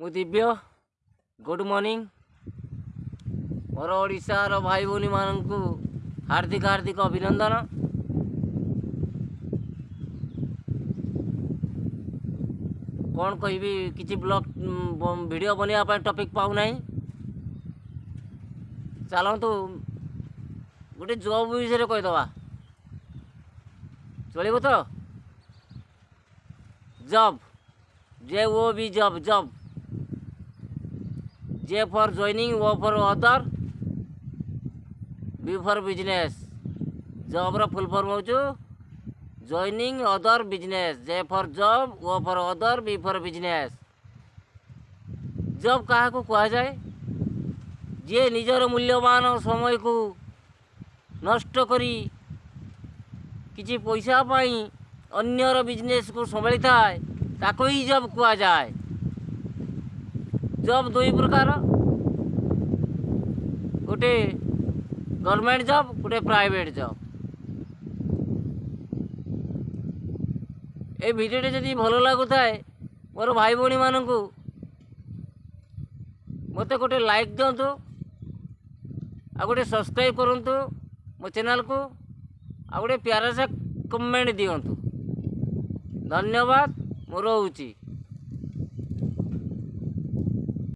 मु Divya good morning मोर ओडार भाई भी मान हार्दिक हार्दिक अभिनंदन कौन कह कि ब्लग भिड बनवाप टपिक पाऊना तो गोटे जब विषय कहीदे चल तो जब जे ओ बी जब जब J for joining, O for author, B for business. Job ର ଫୁଲ୍ ଫର୍ମ ହେଉଛି joining other business J for job O for other B for business job କାହାକୁ କୁହାଯାଏ ଯିଏ ନିଜର ମୂଲ୍ୟବାନ ସମୟକୁ ନଷ୍ଟ କରି କିଛି ପଇସା ପାଇଁ ଅନ୍ୟର ବିଜନେସ୍କୁ ସମ୍ଭାଳିଥାଏ ତାକୁ ହିଁ ଜବ୍ କୁହାଯାଏ जॉब दुई प्रकार गोटे गवर्नमेंट जॉब गोटे प्राइवेट जॉब ए भिडटे जदि भल है मोर भाई भी मान मत गोटे लाइक दिंतु आ गए सब्सक्राइब करूँ मो चेल को आ गए प्यारा से कमेंट दिंतु धन्यवाद मु रोची